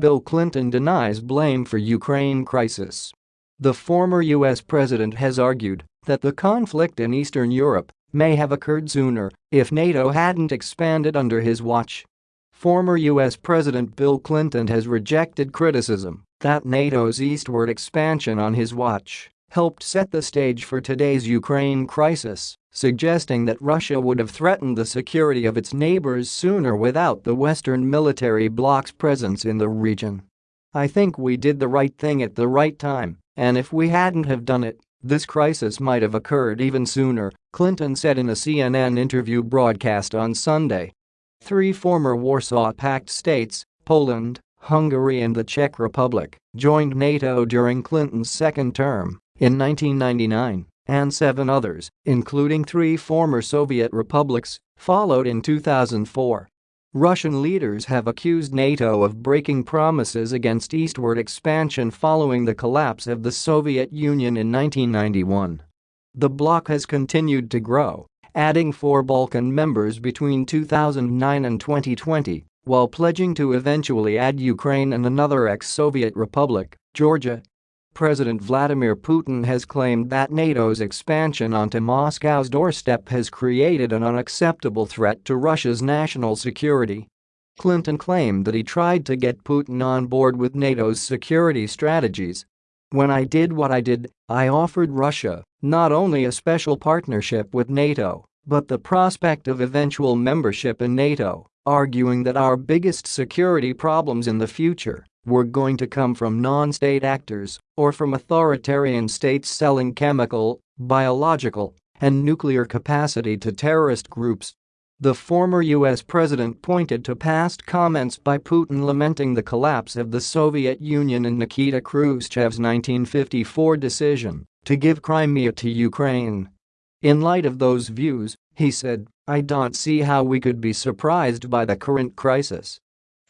Bill Clinton denies blame for Ukraine crisis. The former US president has argued that the conflict in Eastern Europe may have occurred sooner if NATO hadn't expanded under his watch. Former US President Bill Clinton has rejected criticism that NATO's eastward expansion on his watch helped set the stage for today's Ukraine crisis, suggesting that Russia would have threatened the security of its neighbors sooner without the Western military bloc's presence in the region. I think we did the right thing at the right time, and if we hadn't have done it, this crisis might have occurred even sooner, Clinton said in a CNN interview broadcast on Sunday. Three former Warsaw Pact states, Poland, Hungary and the Czech Republic, joined NATO during Clinton's second term in 1999, and seven others, including three former Soviet republics, followed in 2004. Russian leaders have accused NATO of breaking promises against eastward expansion following the collapse of the Soviet Union in 1991. The bloc has continued to grow, adding four Balkan members between 2009 and 2020, while pledging to eventually add Ukraine and another ex-Soviet republic, Georgia, President Vladimir Putin has claimed that NATO's expansion onto Moscow's doorstep has created an unacceptable threat to Russia's national security. Clinton claimed that he tried to get Putin on board with NATO's security strategies. When I did what I did, I offered Russia not only a special partnership with NATO, but the prospect of eventual membership in NATO, arguing that our biggest security problems in the future were going to come from non-state actors or from authoritarian states selling chemical, biological, and nuclear capacity to terrorist groups. The former US president pointed to past comments by Putin lamenting the collapse of the Soviet Union and Nikita Khrushchev's 1954 decision to give Crimea to Ukraine. In light of those views, he said, I don't see how we could be surprised by the current crisis.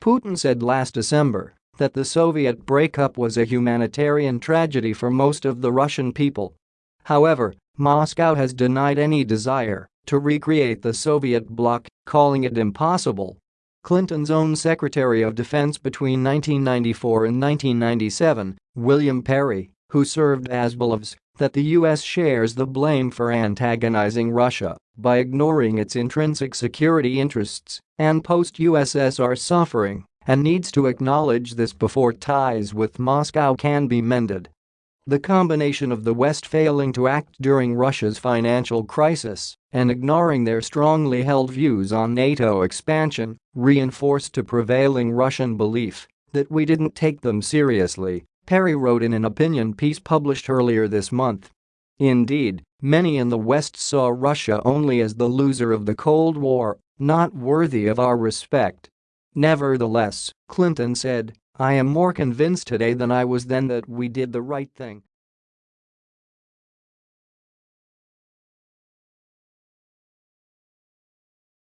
Putin said last December that the Soviet breakup was a humanitarian tragedy for most of the Russian people. However, Moscow has denied any desire to recreate the Soviet bloc, calling it impossible. Clinton's own Secretary of Defense between 1994 and 1997, William Perry, who served as believes that the US shares the blame for antagonizing Russia by ignoring its intrinsic security interests and post-USSR suffering and needs to acknowledge this before ties with Moscow can be mended. The combination of the West failing to act during Russia's financial crisis and ignoring their strongly held views on NATO expansion reinforced a prevailing Russian belief that we didn't take them seriously, Perry wrote in an opinion piece published earlier this month. Indeed, many in the West saw Russia only as the loser of the Cold War, not worthy of our respect Nevertheless, Clinton said, I am more convinced today than I was then that we did the right thing